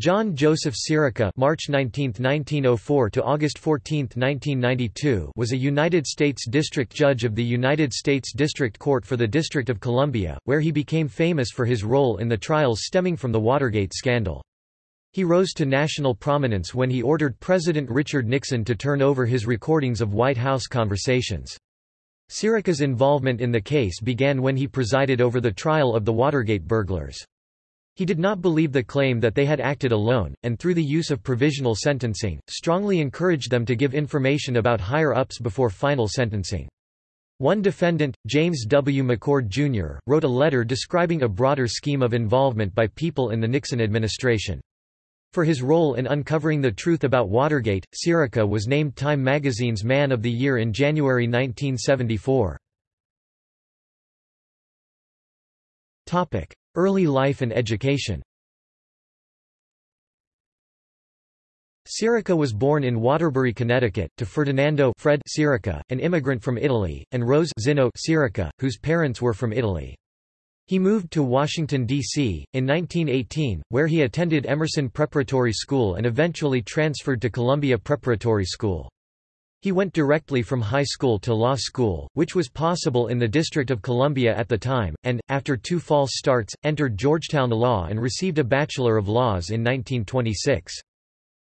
John Joseph Sirica March 19, 1904 to August 14, 1992 was a United States District Judge of the United States District Court for the District of Columbia, where he became famous for his role in the trials stemming from the Watergate scandal. He rose to national prominence when he ordered President Richard Nixon to turn over his recordings of White House conversations. Sirica's involvement in the case began when he presided over the trial of the Watergate burglars. He did not believe the claim that they had acted alone, and through the use of provisional sentencing, strongly encouraged them to give information about higher-ups before final sentencing. One defendant, James W. McCord, Jr., wrote a letter describing a broader scheme of involvement by people in the Nixon administration. For his role in uncovering the truth about Watergate, Sirica was named Time magazine's Man of the Year in January 1974. Early life and education Sirica was born in Waterbury, Connecticut, to Ferdinando Fred Sirica, an immigrant from Italy, and Rose Zinno Sirica, whose parents were from Italy. He moved to Washington, D.C., in 1918, where he attended Emerson Preparatory School and eventually transferred to Columbia Preparatory School. He went directly from high school to law school, which was possible in the District of Columbia at the time, and, after two false starts, entered Georgetown Law and received a Bachelor of Laws in 1926.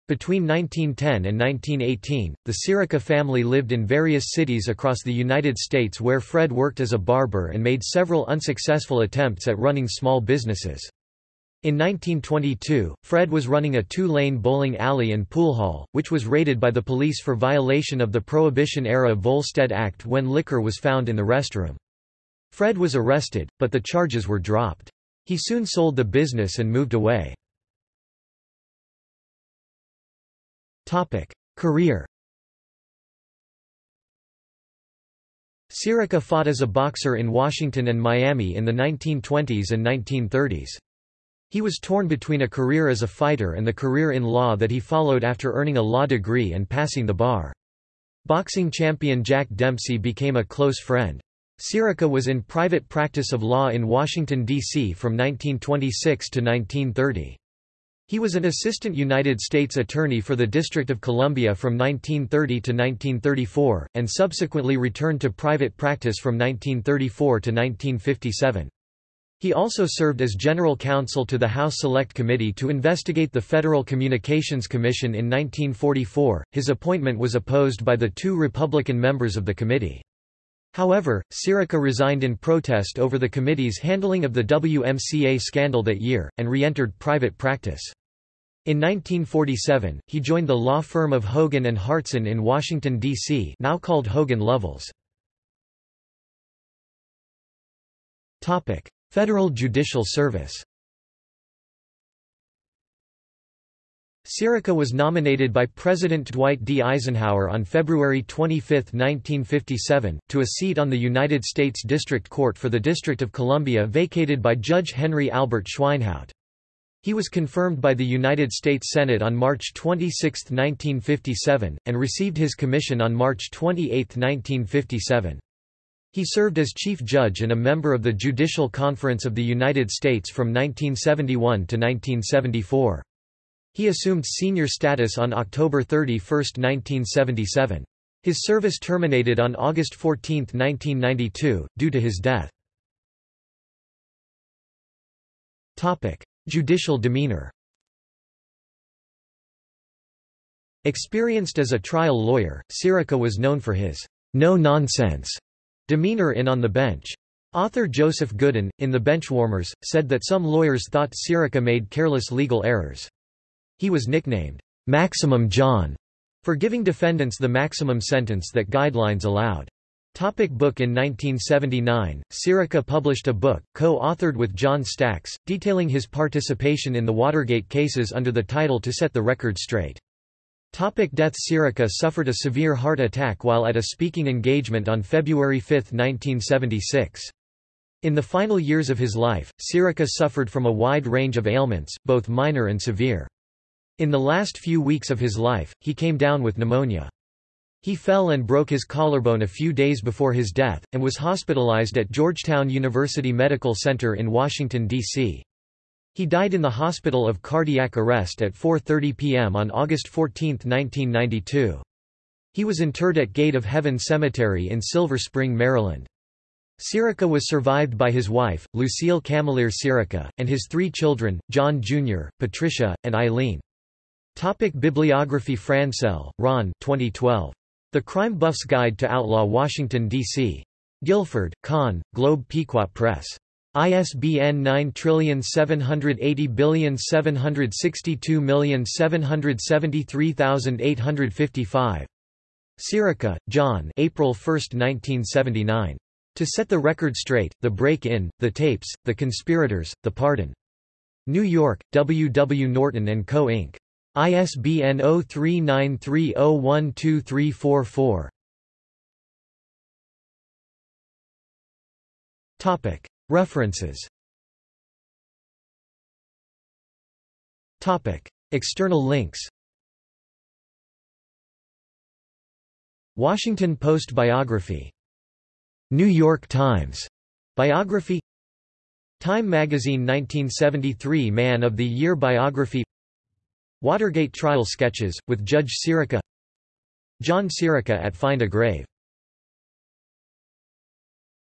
Between 1910 and 1918, the Sirica family lived in various cities across the United States where Fred worked as a barber and made several unsuccessful attempts at running small businesses. In 1922, Fred was running a two-lane bowling alley and pool hall, which was raided by the police for violation of the Prohibition-era Volstead Act when liquor was found in the restroom. Fred was arrested, but the charges were dropped. He soon sold the business and moved away. Career Sirica fought as a boxer in Washington and Miami in the 1920s and 1930s. He was torn between a career as a fighter and the career in law that he followed after earning a law degree and passing the bar. Boxing champion Jack Dempsey became a close friend. Sirica was in private practice of law in Washington, D.C. from 1926 to 1930. He was an assistant United States attorney for the District of Columbia from 1930 to 1934, and subsequently returned to private practice from 1934 to 1957. He also served as general counsel to the House Select Committee to investigate the Federal Communications Commission in 1944. His appointment was opposed by the two Republican members of the committee. However, Sirica resigned in protest over the committee's handling of the WMCA scandal that year, and re-entered private practice. In 1947, he joined the law firm of Hogan and Hartson in Washington, D.C. now called Hogan Lovells. Federal Judicial Service Sirica was nominated by President Dwight D. Eisenhower on February 25, 1957, to a seat on the United States District Court for the District of Columbia vacated by Judge Henry Albert Schweinhaut. He was confirmed by the United States Senate on March 26, 1957, and received his commission on March 28, 1957. He served as Chief Judge and a member of the Judicial Conference of the United States from 1971 to 1974. He assumed senior status on October 31, 1977. His service terminated on August 14, 1992, due to his death. Judicial demeanor Experienced as a trial lawyer, Sirica was known for his no-nonsense Demeanor in On the Bench. Author Joseph Goulden, in The Benchwarmers, said that some lawyers thought Sirica made careless legal errors. He was nicknamed, Maximum John, for giving defendants the maximum sentence that guidelines allowed. Topic book In 1979, Sirica published a book, co-authored with John Stacks, detailing his participation in the Watergate cases under the title To Set the Record Straight. Topic death Sirica suffered a severe heart attack while at a speaking engagement on February 5, 1976. In the final years of his life, Sirica suffered from a wide range of ailments, both minor and severe. In the last few weeks of his life, he came down with pneumonia. He fell and broke his collarbone a few days before his death, and was hospitalized at Georgetown University Medical Center in Washington, D.C. He died in the hospital of cardiac arrest at 4.30 p.m. on August 14, 1992. He was interred at Gate of Heaven Cemetery in Silver Spring, Maryland. Sirica was survived by his wife, Lucille Camalier Sirica, and his three children, John Jr., Patricia, and Eileen. Topic Bibliography Franscell, Ron 2012. The Crime Buff's Guide to Outlaw Washington, D.C. Guilford, Conn, Globe Pequot Press. ISBN 9780762773855. Sirica, John April 1, 1979. To Set the Record Straight, The Break-In, The Tapes, The Conspirators, The Pardon. New York, W. W. Norton & Co. Inc. ISBN 0393012344. References. External links. Washington Post biography. New York Times. Biography. Time magazine 1973 Man of the Year biography. Watergate trial sketches, with Judge Sirica. John Sirica at Find a Grave